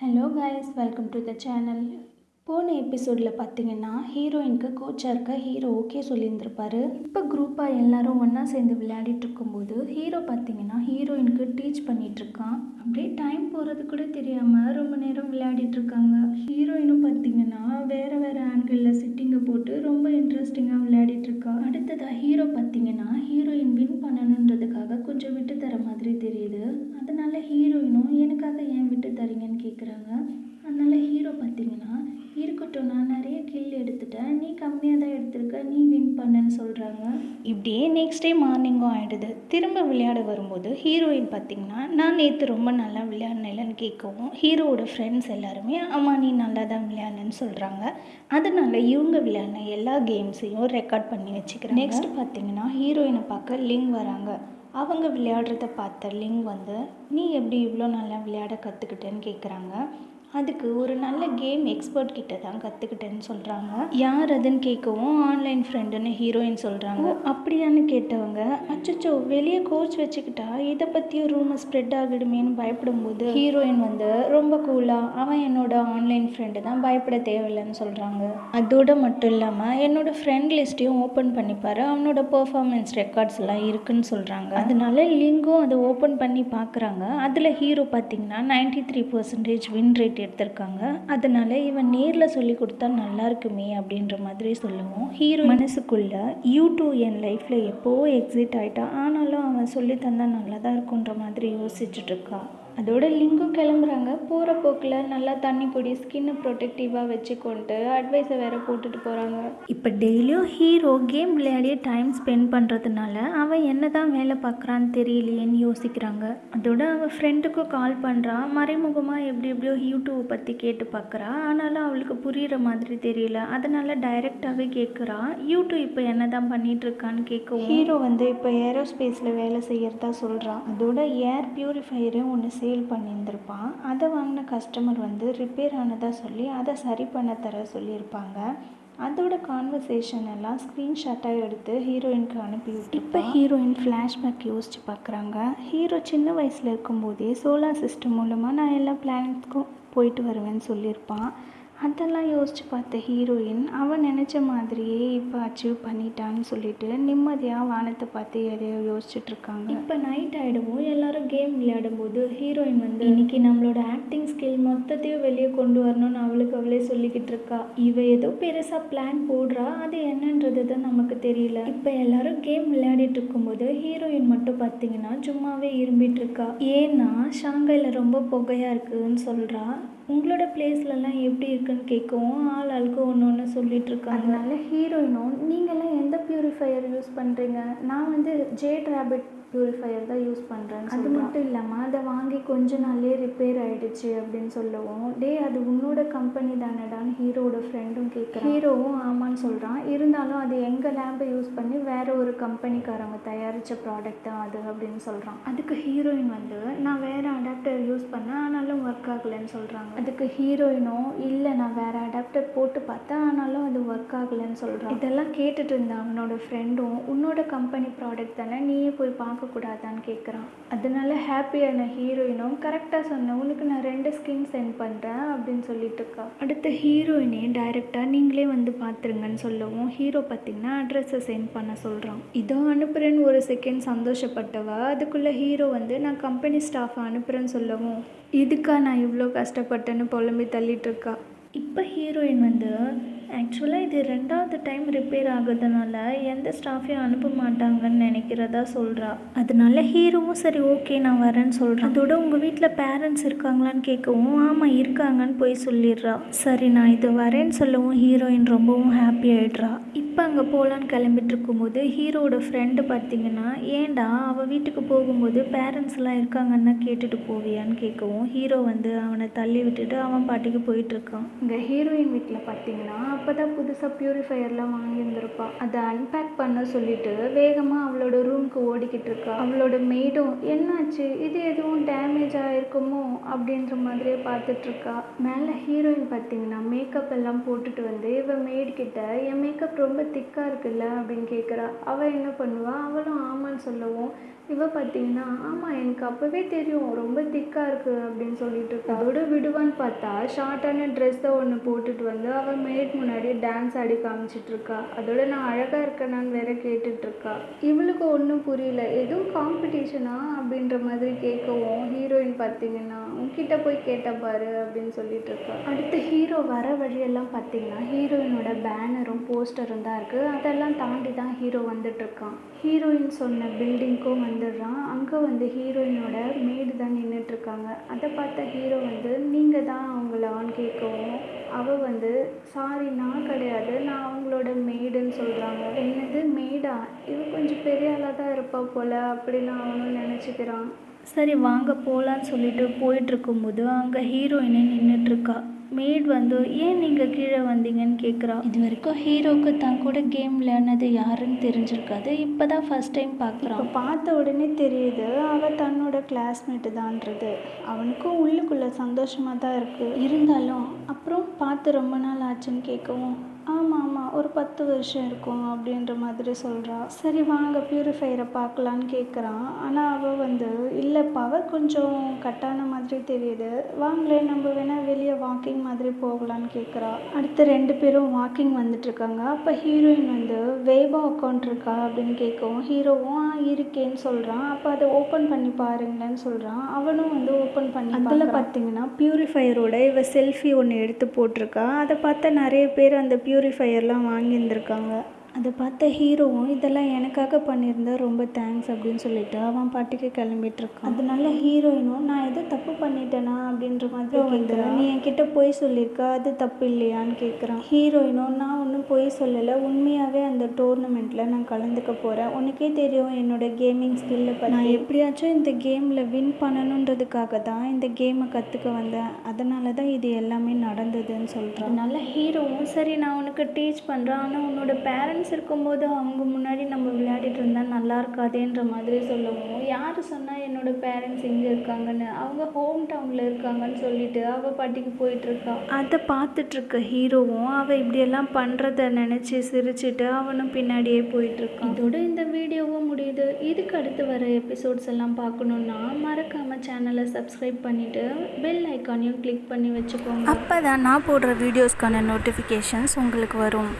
Hello guys welcome to the channel போன எபிசோடில் பார்த்தீங்கன்னா ஹீரோயினுக்கு கோச்சாக இருக்க ஹீரோ ஓகே சொல்லியிருந்திருப்பாரு. இப்போ குரூப்பாக எல்லாரும் ஒன்றா சேர்ந்து விளையாடிட்டு இருக்கும்போது ஹீரோ பார்த்தீங்கன்னா ஹீரோயினுக்கு டீச் பண்ணிகிட்ருக்கான் அப்படியே டைம் போகிறது கூட தெரியாமல் ரொம்ப நேரம் விளையாடிட்டு இருக்காங்க. ஹீரோயினும் பார்த்தீங்கன்னா வேறு வேறு ஆங்கிளில் சிட்டிங்கை போட்டு ரொம்ப இன்ட்ரெஸ்டிங்காக விளையாடிட்டு இருக்கா. அடுத்ததாக ஹீரோ பார்த்தீங்கன்னா ஹீரோயின் வின் பண்ணணுன்றதுக்காக கொஞ்சம் விட்டு தர மாதிரி தெரியுது. அதனால் ஹீரோயினும் விட்டு தரீங்கன்னு கேட்குறாங்க அதனால ஹீரோ பார்த்தீங்கன்னா இருக்கட்டும் நான் நிறைய கில் எடுத்துட்டேன். நீ கம்மியாக தான் எடுத்திருக்க நீ வின் பண்ணன்னு சொல்கிறாங்க இப்படியே நெக்ஸ்ட் டே மார்னிங்கும் ஆகிடுது திரும்ப விளையாட வரும்போது ஹீரோயின் பார்த்தீங்கன்னா நான் நேற்று ரொம்ப நல்லா விளையாடினேன்னு கேட்கவும் ஹீரோவோட ஃப்ரெண்ட்ஸ் எல்லாருமே அம்மா நீ நல்லா தான் விளையாடுனேன்னு சொல்கிறாங்க அதனால இவங்க விளையாடின எல்லா கேம்ஸையும் ரெக்கார்ட் பண்ணி வச்சுக்கிறேன் நெக்ஸ்ட் பார்த்தீங்கன்னா ஹீரோயினை பார்க்க லிங்க் வராங்க. அவங்க விளையாடுறத பார்த்த லிங் வந்து நீ எப்படி இவ்வளோ நல்லா விளையாட கற்றுக்கிட்டேன்னு கேட்குறாங்க அதுக்கு ஒரு நல்ல கேம் எக்ஸ்பர்ட் கிட்ட தான் கற்றுக்கிட்டேன்னு சொல்கிறாங்க யார் அதுன்னு கேட்கவும் ஆன்லைன் ஃப்ரெண்டுன்னு ஹீரோயின் சொல்கிறாங்க அப்படியான்னு கேட்டவங்க அச்சச்சோ வெளியே கோச் வச்சுக்கிட்டா இதை பற்றியும் ரூமர் ஸ்ப்ரெட் ஆகிடுமேன்னு பயப்படும்போது ஹீரோயின் வந்து ரொம்ப கூலாக அவன் என்னோட ஆன்லைன் ஃப்ரெண்டு தான் பயப்பட தேவையில்லைன்னு சொல்கிறாங்க அதோட மட்டும் இல்லாமல் என்னோட ஃப்ரெண்ட் லிஸ்ட்டையும் ஓப்பன் பண்ணிப்பாரு அவனோட பெர்ஃபார்மன்ஸ் ரெக்கார்ட்ஸ் எல்லாம் இருக்குன்னு சொல்கிறாங்க அதனால லிங்கும் அதை ஓப்பன் பண்ணி பார்க்குறாங்க அதில் ஹீரோ பார்த்தீங்கன்னா ninety three percentage win rate எடுத்திருக்காங்க. அதனால இவன் நேரில் சொல்லி கொடுத்தா நல்லா இருக்குமே அப்படின்ற மாதிரி சொல்லுவோம். ஹீரோ மனசுக்குள்ள யூ டூ என் லைஃப்பில் எப்போவோ எக்ஸிட் ஆகிட்டா ஆனாலும் அவன் சொல்லி தந்தா நல்லா தான் இருக்குன்ற மாதிரி யோசிச்சுட்டு இருக்கா. அதோட லிங்கும் கிளம்புறாங்க. போகிற போக்கில் நல்லா தண்ணி குடி ஸ்கின்னை ப்ரொடெக்டிவாக வச்சுக்கொண்டு அட்வைஸை வேற போட்டுட்டு போகிறாங்க இப்போ டெய்லியும் ஹீரோ கேம் விளையாடியே டைம் ஸ்பெண்ட் பண்ணுறதுனால அவன் என்ன தான் வேலை பார்க்குறான்னு தெரியலையேன்னு யோசிக்கிறாங்க. அதோட அவள் ஃப்ரெண்டுக்கும் கால் பண்ணுறா மறைமுகமாக எப்படி எப்படியோ யூடியூப் பற்றி கேட்டு பார்க்குறா ஆனாலும் அவளுக்கு புரிகிற மாதிரி தெரியல. அதனால டைரெக்டாகவே கேட்குறா யூடியூப் இப்போ என்ன தான் பண்ணிட்டு இருக்கான்னு கேட்கவும் ஹீரோ வந்து இப்போ ஏரோஸ்பேஸில் வேலை செய்யறதா சொல்கிறான் அதோட ஏர் பியூரிஃபையரையும் ஒன்று சேல் பண்ணியிருந்திருப்பான். அதை வாங்கின கஸ்டமர் வந்து ரிப்பேர் ஆனதாக சொல்லி அதை சரி பண்ண தர சொல்லியிருப்பாங்க. அதோட கான்வர்சேஷன் எல்லாம் ஸ்க்ரீன்ஷாட்டாக எடுத்து ஹீரோயினுக்கு அனுப்பி இப்போ ஹீரோயின் ஃப்ளாஷ்பேக் யோசிச்சு பார்க்குறாங்க ஹீரோ சின்ன வயசில் இருக்கும்போதே சோலார் சிஸ்டம் மூலமாக நான் எல்லா பிளானட்ஸ்க்கும் போயிட்டு வருவேன்னு சொல்லியிருப்பான். அதெல்லாம் யோசிச்சு பார்த்த ஹீரோயின் அவன் நினச்ச மாதிரியே இப்போ அச்சீவ் பண்ணிட்டான்னு சொல்லிட்டு நிம்மதியாக வானத்தை பார்த்து எதையோ யோசிச்சுட்டு இருக்காங்க. இப்போ நைட் ஆகிடவும் எல்லாரும் கேம் விளையாடும்போது ஹீரோயின் வந்து இன்னைக்கு நம்மளோட ஆக்டிங் ஸ்கில் மொத்தத்தையும் வெளியே கொண்டு வரணும்னு அவளுக்கு அவளே சொல்லிக்கிட்டு இருக்கா. இவ ஏதோ பெருசாக பிளான் போடுறா. அது என்னன்றது தான் நமக்கு தெரியல. இப்போ எல்லாரும் கேம் விளையாடிட்டு இருக்கும்போது ஹீரோயின் மட்டும் பார்த்தீங்கன்னா சும்மாவே இரும்பிட்டு இருக்கா. ஏன்னா ஷாங்காயில் ரொம்ப புகையாக இருக்குதுன்னு சொல்கிறா உங்களோட பிளேஸ்லலாம் எப்படி இருக்குன்னு கேட்கவும் ஆள் ஆளுக்கு ஒன்று ஒன்று சொல்லிட்டு இருக்காங்க. அதனால ஹீரோயினும் நீங்களாம் எந்த ப்யூரிஃபையர் யூஸ் பண்ணுறீங்க நான் வந்து ஜேட் ரேபிட் பியூரிஃபையர் தான் யூஸ் பண்ணுறேன் அது மட்டும் இல்லாமல் அதை வாங்கி கொஞ்ச நாள்லேயே ரிப்பேர் ஆகிடுச்சு அப்படின்னு சொல்லவும் டே அது உன்னோட கம்பெனி தானடான்னு ஹீரோவோட ஃப்ரெண்டும் கேட்குறான் ஹீரோவும் ஆமான்னு சொல்கிறான் இருந்தாலும் அது எங்கள் லேம்பை யூஸ் பண்ணி வேற ஒரு கம்பெனிக்காரங்க தயாரித்த ப்ராடக்ட் தான் அது அப்படின்னு சொல்கிறான் அதுக்கு ஹீரோயின் வந்து நான் வேற அடாப்டர் யூஸ் பண்ணேன் ஆனாலும் ஒர்க் ஆகலைன்னு சொல்கிறாங்க அதுக்கு ஹீரோயினும் இல்லை நான் வேற அடாப்டர் போட்டு பார்த்தேன் ஆனாலும் அது ஒர்க் ஆகலைன்னு சொல்கிறான் இதெல்லாம் கேட்டுட்டு இருந்த அவனோட ஃப்ரெண்டும் உன்னோட கம்பெனி ப்ராடக்ட் தானே நீயே போய் பார்க்கக்கூடாதான்னு கேட்குறான் அதனால ஹாப்பியான ஹீரோயினும் கரெக்டாக சொன்ன உனக்கு நான் ரெண்டு ஸ்கின் சென்ட் பண்ணுறேன் அப்படின்னு சொல்லிட்டு இருக்கா அடுத்த ஹீரோயினே டைரெக்டாக நீங்களே வந்து பார்த்துருங்கன்னு சொல்லவும் ஹீரோ பார்த்தீங்கன்னா அட்ரஸை சென்ட் பண்ண சொல்கிறான் இதோ அனுப்புகிறேன்னு ஒரு செகண்ட் சந்தோஷப்பட்டவ? அதுக்குள்ளே ஹீரோ வந்து நான் கம்பெனி ஸ்டாஃபை அனுப்புகிறேன்னு சொல்லவும். இதுக்கா நான் இவ்வளோ கஷ்டப்பட்டேன்னு புலம்பி தள்ளிட்டு இருக்கா இப்போ ஹீரோயின் வந்து ஆக்சுவலாக இது ரெண்டாவது டைம் ரிப்பேர் ஆகுறதுனால எந்த ஸ்டாஃபையும் அனுப்ப மாட்டாங்கன்னு நினைக்கிறதா சொல்கிறா அதனால ஹீரோவும் சரி ஓகே நான் வரேன்னு சொல்கிறேன் அதோட உங்கள் வீட்டில் பேரண்ட்ஸ் இருக்காங்களான்னு கேட்கவும் ஆமாம் இருக்காங்கன்னு போய் சொல்லிடுறா. சரி நான் இது வரேன்னு சொல்லவும் ஹீரோயின் ரொம்பவும் ஹாப்பி ஆகிடுறா இப்போ அங்கே போகலான்னு கிளம்பிட்டு இருக்கும்போது ஹீரோவோட ஃப்ரெண்டு பார்த்தீங்கன்னா ஏன்டா அவள் வீட்டுக்கு போகும்போது பேரண்ட்ஸ்லாம் இருக்காங்கன்னா கேட்டுட்டு போவியான்னு கேட்கவும் ஹீரோ வந்து அவனை தள்ளி விட்டுட்டு அவன் பாட்டுக்கு போயிட்டுருக்கான் இங்கே ஹீரோயின் வீட்டில் பார்த்தீங்கன்னா அப்போ தான் புதுசாக ப்யூரிஃபையர்லாம் வாங்கியிருந்திருப்பா அதை அன்பேக் பண்ண சொல்லிட்டு வேகமாக அவளோட ரூம்க்கு ஓடிக்கிட்டு இருக்கா. அவளோட மெய்டும் என்னாச்சு? இது எதுவும் டேமேஜ் ஆகிருக்குமோ அப்படின்ற மாதிரியே பார்த்துட்ருக்கா மேலே ஹீரோயின் பார்த்தீங்கன்னா மேக்கப் எல்லாம் போட்டுட்டு வந்து இவன் மெய்ட்கிட்ட என் மேக்கப் ரொம்ப திக்காக இருக்குல்ல? அப்படின்னு கேட்குறா அவள் என்ன பண்ணுவா? அவளும் ஆமான்னு சொல்லவும் இவள் பார்த்தீங்கன்னா ஆமாம் எனக்கு அப்போவே தெரியும். ரொம்ப திக்காக இருக்குது அப்படின்னு சொல்லிட்டு இருக்கா. அதோட விடுவான்னு பார்த்தா ஷார்ட்டான ட்ரெஸ்ஸை ஒன்று போட்டுட்டு வந்து அவள் மேட் முன்னாடி டான்ஸ் ஆடி காமிச்சிட்ருக்கா அதோட நான் அழகாக இருக்கேனான்னு வேற கேட்டுட்ருக்கா இவளுக்கு ஒன்றும் புரியல. எதுவும் காம்படிஷனா அப்படின்ற மாதிரி கேட்கவும் ஹீரோ பார்த்தீங்கன்னா உன்கிட்ட போய் கேட்ட பாரு அப்படின்னு சொல்லிட்டு இருக்கா. அடுத்து ஹீரோ வர வழியெல்லாம் பார்த்தீங்கன்னா ஹீரோயினோட பேனரும் போஸ்டரும் தான் இருக்குது அதெல்லாம் தாண்டி தான் ஹீரோ வந்துட்டுருக்கான் ஹீரோயின் சொன்ன பில்டிங்க்கும் வந்துடுறான். அங்கே வந்து ஹீரோயினோட மேடு தான் நின்றுட்டு இருக்காங்க. அதை பார்த்த ஹீரோ வந்து நீங்கள் தான் அவங்களான்னு கேட்கவும் அவள் வந்து சாரி நான் கிடையாது. நான் அவங்களோட மேடுன்னு சொல்கிறாங்க என்னது மேடா இவ கொஞ்சம் பெரிய ஆளாக தான் இருப்பா போல அப்படின்னு அவனும் நினச்சிக்கிறான். சரி வாங்க போகலான்னு சொல்லிட்டு போயிட்டு இருக்கும்போது அங்கே ஹீரோயினே நின்றுட்டுருக்கா மேட் வந்து ஏன் நீங்கள் கீழே வந்தீங்கன்னு கேட்குறா இது வரைக்கும் ஹீரோவுக்கு தான் கூட கேம் விளையாடினது யாருன்னு தெரிஞ்சிருக்காது. இப்போ தான் ஃபஸ்ட் டைம் பார்க்குறான் இப்போ பார்த்த உடனே தெரியுது அவள் தன்னோட கிளாஸ்மேட்டு தான்றது. அவனுக்கும் உள்ளுக்குள்ளே சந்தோஷமாக தான் இருக்குது இருந்தாலும் அப்புறம் பார்த்து ரொம்ப நாள் ஆச்சுன்னு கேட்கவும் ஆமாம் ஆமாம் ஒரு பத்து வருஷம் இருக்கும் அப்படின்ற மாதிரி சொல்கிறா சரி வாங்க பியூரிஃபையரை பார்க்கலான்னு கேட்குறான் ஆனால் அவள் வந்து இல்லை பவர் கொஞ்சம் கட்டான மாதிரி தெரியுது. வாங்களே நம்ம வேணால் வெளியே வாக்கிங் மாதிரி போகலான்னு கேட்குறா அடுத்து ரெண்டு பேரும் வாக்கிங் வந்துட்டு இருக்காங்க அப்போ ஹீரோயின் வந்து வேபா அக்கௌண்ட் இருக்கா அப்படின்னு கேட்கவும் ஹீரோவும் இருக்கேன்னு சொல்கிறான் அப்போ அதை ஓப்பன் பண்ணி பாருங்களேன்னு சொல்கிறான் அவனும் வந்து ஓப்பன் பண்ணி அதில் பார்த்தீங்கன்னா பியூரிஃபையரோட இவ செல்ஃபி ஒன்று எடுத்து போட்டிருக்கா. அதை பார்த்தா நிறைய பேர் அந்த ப்யூரிஃபையர்லாம் வாங்கியிருந்துருக்காங்க. அதை பார்த்த ஹீரோவும் இதெல்லாம் எனக்காக பண்ணியிருந்தா ரொம்ப தேங்க்ஸ் அப்படின்னு சொல்லிட்டு அவன் பாட்டுக்கு கிளம்பிட்டு இருக்கான் அதனால ஹீரோயினும் நான் எதோ தப்பு பண்ணிட்டேனா? அப்படின்ற மாதிரி வந்து நீ என்கிட்ட பொய் சொல்லியிருக்க அது தப்பு இல்லையான்னு கேட்குறான் ஹீரோயினும் நான் ஒன்றும் பொய் சொல்லலை. உண்மையாகவே அந்த டோர்னமெண்ட்டில் நான் கலந்துக்க போகிறேன் உனக்கே தெரியும் என்னோட கேமிங் ஸ்கில்லை பற்றி நான் எப்படியாச்சும் இந்த கேமில் வின் பண்ணணுன்றதுக்காக தான் இந்த கேமை கற்றுக்க வந்தேன். அதனால தான் இது எல்லாமே நடந்ததுன்னு சொல்கிறேன் அதனால ஹீரோவும் சரி நான் உனக்கு டீச் பண்ணுறேன் ஆனால் உன்னோட பேரண்ட்ஸ் இருக்கும்போது அவங்க முன்னாடி நம்ம விளையாடிட்டு இருந்தால் நல்லா இருக்காதேன்ற மாதிரி சொல்லவும். யார் சொன்னால் என்னோட பேரண்ட்ஸ் எங்கே இருக்காங்கன்னு? அவங்க ஹோம் டவுனில் இருக்காங்கன்னு சொல்லிட்டு அவள் பாட்டிக்கு போயிட்டுருக்கா. அதை பார்த்துட்ருக்க ஹீரோவும் அவள் இப்படியெல்லாம் பண்ணுறத நினச்சி சிரிச்சிட்டு அவனும் பின்னாடியே போயிட்டுருக்கான் இதோட இந்த வீடியோவும் முடியுது. இதுக்கு அடுத்து வர எபிசோட்ஸ் எல்லாம் பார்க்கணுன்னா மறக்காமல் சேனலை சப்ஸ்கிரைப் பண்ணிவிட்டு பெல் ஐக்கானையும் கிளிக் பண்ணி வச்சுக்கோங்க. அப்போ தான் நான் போடுற வீடியோஸ்க்கான நோட்டிஃபிகேஷன்ஸ் உங்களுக்கு வரும்.